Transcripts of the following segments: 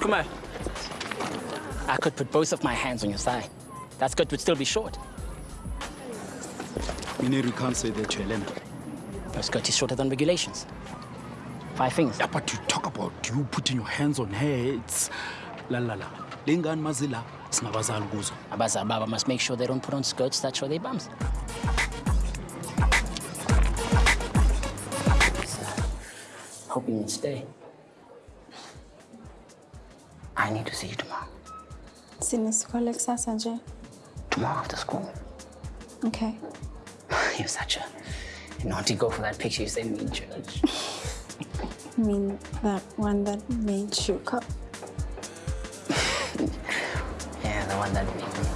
Kumar. I could put both of my hands on your thigh. That skirt would still be short. Mineri can't say that, Helena. Your skirt is shorter than regulations. Five fingers. Yeah, but you talk about you putting your hands on her. It's la la la. Lengani mazila sinabazali kuzo. Abazali baba must make sure they don't put on skirts that show their bums. Hoping you stay. I need to see you tomorrow. Sinesikole kusasa Sanjay? Tomorrow after school. Okay. You're such a naughty girl for that picture you sent me in church. I mean, that one that made you up. yeah, the one that made me.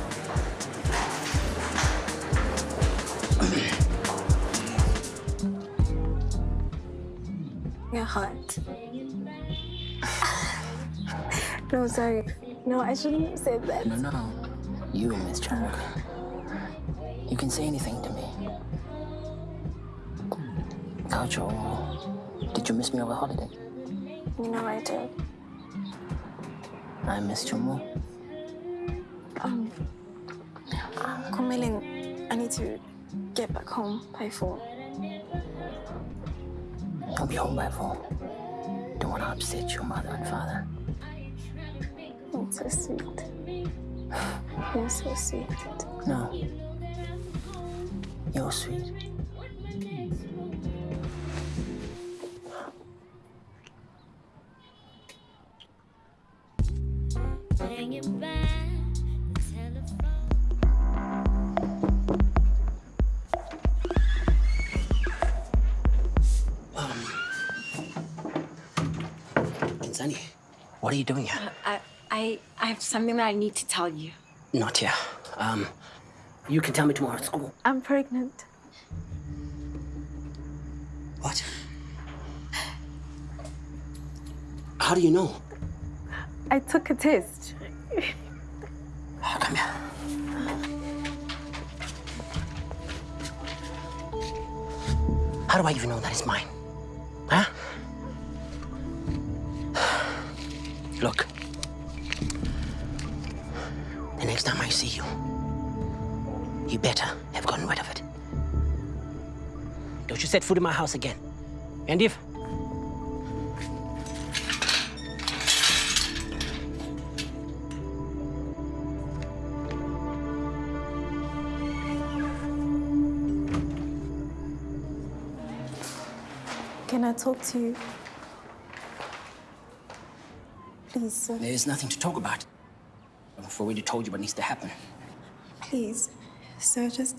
You're hot. No, sorry. No, I shouldn't have said that. No, no. You, Miss Chang. You can say anything to me. Gaucho, did you miss me over holiday? You know I did. I missed you more. Um, Kumiling, I need to get back home by four. I'll be home by four. Don't want to upset your mother and father. That's so sweet. You're so sweet. No. You're sweet. Um, Kinsani, what are you doing here? Uh, I, I, I have something that I need to tell you. Not here. Um, you can tell me tomorrow at school. I'm pregnant. What? How do you know? I took a test. Oh, come here. How do I even know that it's mine? Huh? Look. The next time I see you, you better have gotten rid of it. Don't you set foot in my house again. And if Can I talk to you? Please, sir. There's nothing to talk about. I've already told you what needs to happen. Please, sir, just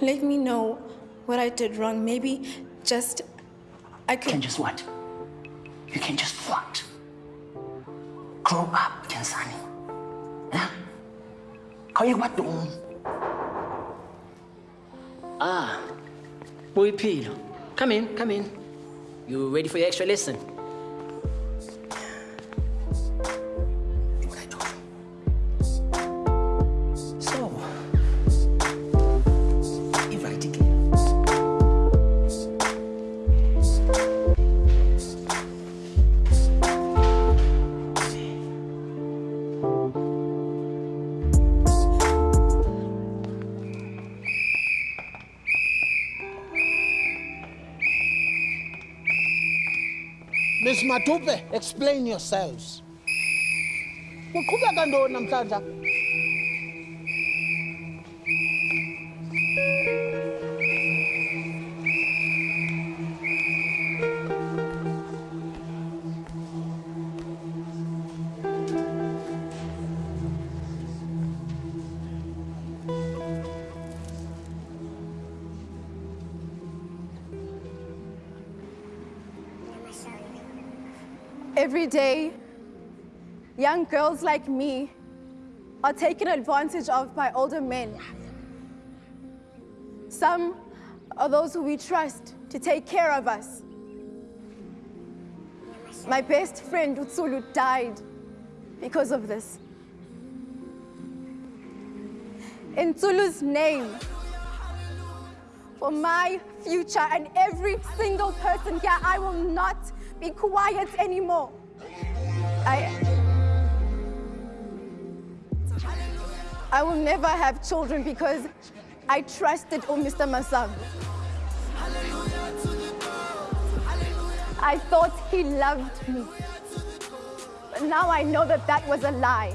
let me know what I did wrong. Maybe just I could. Can just what? You can just what? Grow up, Kansani. Huh? Kau yang what dong? Ah, boy Pilo. Come in, come in. You ready for your extra lesson? Miss Matupe, explain yourselves. Kuqhubeka ntoni namhlanje? Every day, young girls like me are taken advantage of by older men. Some are those who we trust to take care of us. My best friend, Utsulu, died because of this. In Tsulu's name, for my future and every single person here, I will not be quiet anymore. I, I will never have children because I trusted oh, old Mr. Masang. I thought he loved me. But now I know that that was a lie.